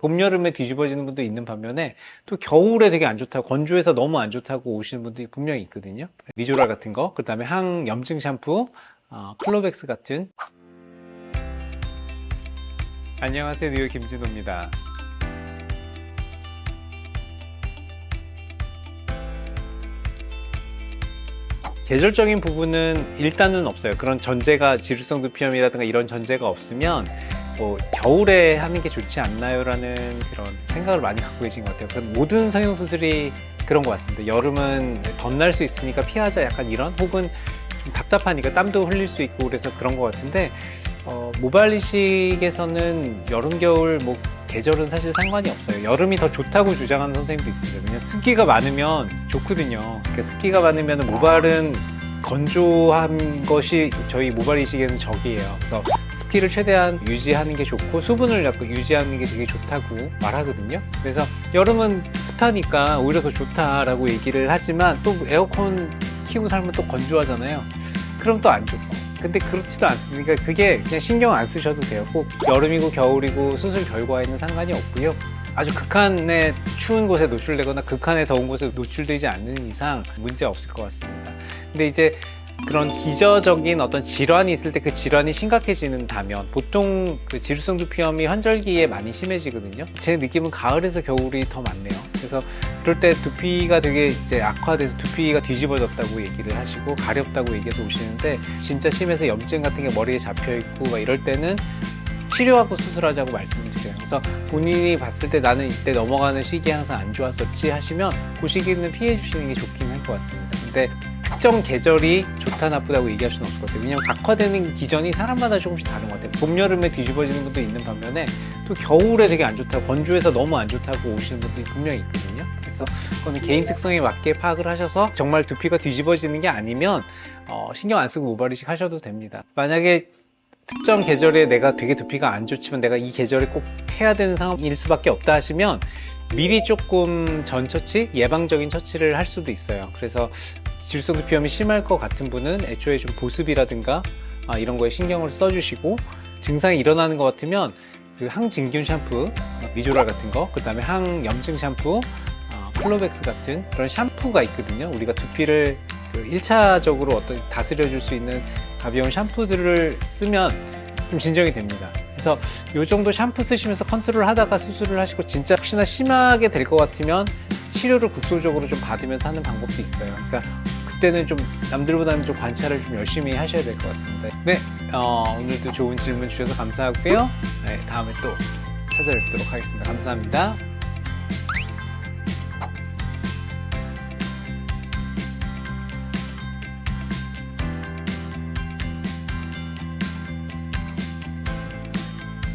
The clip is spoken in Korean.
봄, 여름에 뒤집어지는 분도 있는 반면에 또 겨울에 되게 안 좋다고 건조해서 너무 안 좋다고 오시는 분들이 분명히 있거든요. 리조랄 같은 거, 그 다음에 항염증 샴푸, 어, 클로백스 같은 안녕하세요. 뉴욕 김진호입니다. 계절적인 부분은 일단은 없어요. 그런 전제가 지루성 두피염이라든가 이런 전제가 없으면 뭐 겨울에 하는 게 좋지 않나요? 라는 그런 생각을 많이 갖고 계신 것 같아요. 그건 모든 성형수술이 그런 것 같습니다. 여름은 덧날 수 있으니까 피하자 약간 이런 혹은 좀 답답하니까 땀도 흘릴 수 있고 그래서 그런 것 같은데 어, 모발 이식에서는 여름 겨울 뭐 계절은 사실 상관이 없어요 여름이 더 좋다고 주장하는 선생님도 있습니다 왜냐면 습기가 많으면 좋거든요 그러니까 습기가 많으면 모발은 건조한 것이 저희 모발 이식에는 적이에요 그래서 습기를 최대한 유지하는 게 좋고 수분을 약간 유지하는 게 되게 좋다고 말하거든요. 그래서 여름은 습하니까 오히려 더 좋다라고 얘기를 하지만 또 에어컨 키고 살면 또 건조하잖아요. 그럼 또 안 좋고. 근데 그렇지도 않습니다. 그러니까 그게 그냥 신경 안 쓰셔도 돼요. 꼭 여름이고 겨울이고 수술 결과에는 상관이 없고요. 아주 극한의 추운 곳에 노출되거나 극한의 더운 곳에 노출되지 않는 이상 문제 없을 것 같습니다. 근데 이제 그런 기저적인 어떤 질환이 있을 때 그 질환이 심각해지는다면 보통 그 지루성 두피염이 환절기에 많이 심해지거든요. 제 느낌은 가을에서 겨울이 더 많네요. 그래서 그럴 때 두피가 되게 이제 악화돼서 두피가 뒤집어졌다고 얘기를 하시고 가렵다고 얘기해서 오시는데 진짜 심해서 염증 같은 게 머리에 잡혀 있고 막 이럴 때는 치료하고 수술하자고 말씀을 드려요. 그래서 본인이 봤을 때 나는 이때 넘어가는 시기 항상 안 좋았었지 하시면 그 시기는 피해 주시는 게 좋긴 할 것 같습니다. 근데 특정 계절이 좋다 나쁘다고 얘기할 수는 없을 것 같아요. 왜냐면 악화되는 기전이 사람마다 조금씩 다른 것 같아요. 봄, 여름에 뒤집어지는 분도 있는 반면에 또 겨울에 되게 안 좋다고 건조해서 너무 안 좋다고 오시는 분들이 분명히 있거든요. 그래서 그거는 개인 특성에 맞게 파악을 하셔서 정말 두피가 뒤집어지는 게 아니면 어, 신경 안 쓰고 모발 이식 하셔도 됩니다. 만약에 특정 계절에 내가 되게 두피가 안 좋지만 내가 이 계절에 꼭 해야 되는 상황일 수밖에 없다 하시면 미리 조금 전 처치, 예방적인 처치를 할 수도 있어요. 그래서 지루성 두피염이 심할 것 같은 분은 애초에 좀 보습이라든가 아, 이런 거에 신경을 써주시고 증상이 일어나는 것 같으면 그 항진균 샴푸, 니조랄 같은 거, 그 다음에 항염증 샴푸, 어, 클로벡스 같은 그런 샴푸가 있거든요. 우리가 두피를 그 1차적으로 어떤 다스려 줄 수 있는 가벼운 샴푸들을 쓰면 좀 진정이 됩니다. 그래서 이 정도 샴푸 쓰시면서 컨트롤 하다가 수술을 하시고 진짜 혹시나 심하게 될 것 같으면 치료를 국소적으로 좀 받으면서 하는 방법도 있어요. 그러니까 그때는 좀 남들보다는 좀 관찰을 좀 열심히 하셔야 될 것 같습니다. 네 어, 오늘도 좋은 질문 주셔서 감사하고요. 네, 다음에 또 찾아뵙도록 하겠습니다. 감사합니다